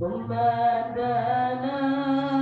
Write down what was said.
ثم دنا